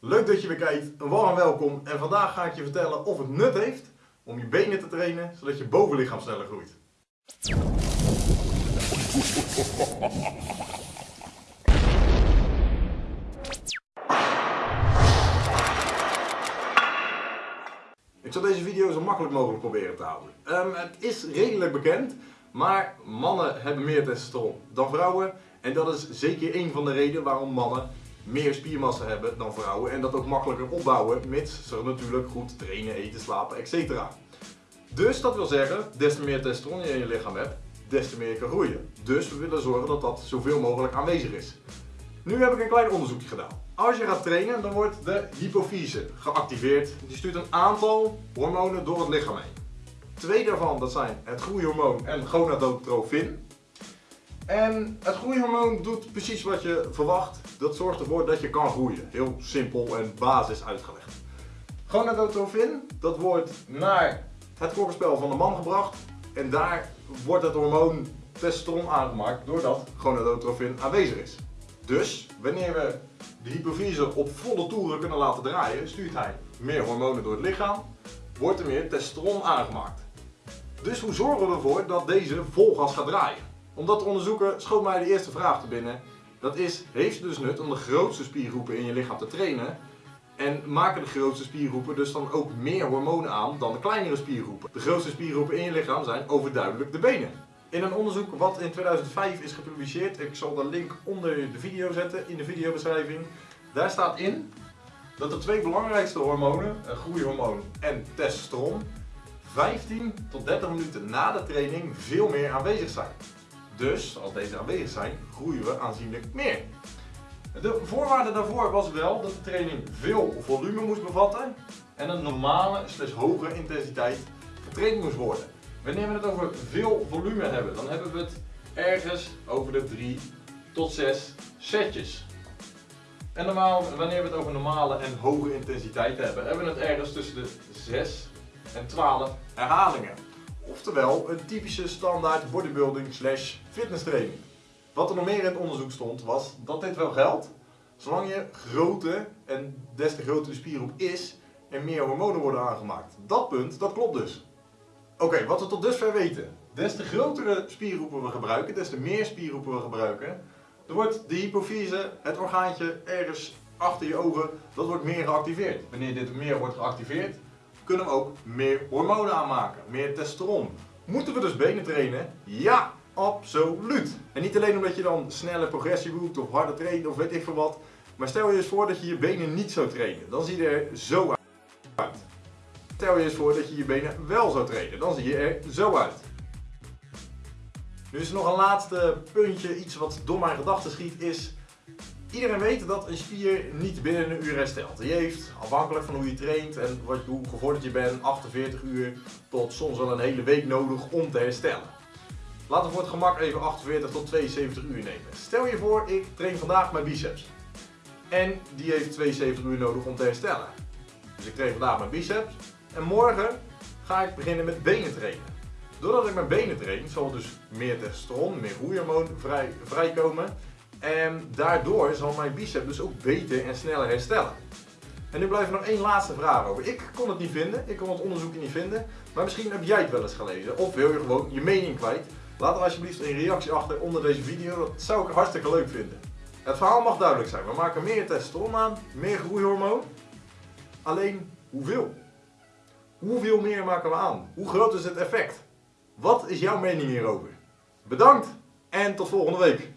Leuk dat je weer kijkt, een warm welkom en vandaag ga ik je vertellen of het nut heeft om je benen te trainen zodat je bovenlichaam sneller groeit. Ik zal deze video zo makkelijk mogelijk proberen te houden. Ehm, het is redelijk bekend, maar mannen hebben meer testosteron dan vrouwen. En dat is zeker een van de redenen waarom mannen meer spiermassa hebben dan vrouwen. En dat ook makkelijker opbouwen, mits ze natuurlijk goed trainen, eten, slapen, etc. Dus dat wil zeggen, des te meer testosteron je in je lichaam hebt, des te meer je kan groeien. Dus we willen zorgen dat dat zoveel mogelijk aanwezig is. Nu heb ik een klein onderzoekje gedaan. Als je gaat trainen, dan wordt de hypofyse geactiveerd. Die stuurt een aantal hormonen door het lichaam heen. Twee daarvan dat zijn het groeihormoon en gonadotrofin. En het groeihormoon doet precies wat je verwacht. Dat zorgt ervoor dat je kan groeien. Heel simpel en basis uitgelegd. Gonadotrofin, dat wordt naar het klokkenspel van de man gebracht. En daar wordt het hormoon testosteron aangemaakt doordat gonadotrofin aanwezig is. Dus wanneer we de hypofyse op volle toeren kunnen laten draaien, stuurt hij meer hormonen door het lichaam, wordt er meer testosteron aangemaakt. Dus hoe zorgen we ervoor dat deze vol gas gaat draaien? Om dat te onderzoeken schoot mij de eerste vraag te binnen. Dat is, heeft het dus nut om de grootste spiergroepen in je lichaam te trainen? En maken de grootste spiergroepen dus dan ook meer hormonen aan dan de kleinere spiergroepen? De grootste spiergroepen in je lichaam zijn overduidelijk de benen. In een onderzoek wat in 2005 is gepubliceerd, ik zal de link onder de video zetten in de videobeschrijving. Daar staat in dat de twee belangrijkste hormonen, groeihormoon en testosteron, 15 tot 30 minuten na de training veel meer aanwezig zijn. Dus als deze aanwezig zijn, groeien we aanzienlijk meer. De voorwaarde daarvoor was wel dat de training veel volume moest bevatten en een normale slechts hoge intensiteit getraind moest worden. Wanneer we het over veel volume hebben, dan hebben we het ergens over de 3 tot 6 setjes. En normaal, wanneer we het over normale en hoge intensiteit hebben, hebben we het ergens tussen de 6 en 12 herhalingen. Oftewel een typische standaard bodybuilding slash fitness training. Wat er nog meer in het onderzoek stond was dat dit wel geldt, zolang je groter en des te groter de spiergroep is en meer hormonen worden aangemaakt. Dat punt, dat klopt dus. Oké, wat we tot dusver weten. Des te grotere spiergroepen we gebruiken, des te meer spiergroepen we gebruiken, dan wordt de hypofyse, het orgaantje ergens achter je ogen, dat wordt meer geactiveerd. Wanneer dit meer wordt geactiveerd, kunnen we ook meer hormonen aanmaken, meer testosteron. Moeten we dus benen trainen? Ja, absoluut. En niet alleen omdat je dan snelle progressie boekt of harder traint of weet ik veel wat. Maar stel je eens voor dat je je benen niet zou trainen. Dan zie je er zo uit. Stel je eens voor dat je je benen wel zou trainen. Dan zie je er zo uit. Nu is er nog een laatste puntje, iets wat door mijn gedachten schiet, is... Iedereen weet dat een spier niet binnen een uur herstelt. Die heeft, afhankelijk van hoe je traint en wat, hoe gevorderd je bent, 48 uur tot soms wel een hele week nodig om te herstellen. Laten we voor het gemak even 48 tot 72 uur nemen. Stel je voor, ik train vandaag mijn biceps. En die heeft 72 uur nodig om te herstellen. Dus ik train vandaag mijn biceps. En morgen ga ik beginnen met benen trainen. Doordat ik mijn benen train, zal dus meer testosteron, meer groeihormoon vrij, vrijkomen. En daardoor zal mijn bicep dus ook beter en sneller herstellen. En nu blijft er nog één laatste vraag over. Ik kon het niet vinden, ik kon het onderzoek niet vinden. Maar misschien heb jij het wel eens gelezen. Of wil je gewoon je mening kwijt. Laat er alsjeblieft een reactie achter onder deze video. Dat zou ik hartstikke leuk vinden. Het verhaal mag duidelijk zijn. We maken meer testosteron aan, meer groeihormoon. Alleen hoeveel? Hoeveel meer maken we aan? Hoe groot is het effect? Wat is jouw mening hierover? Bedankt en tot volgende week.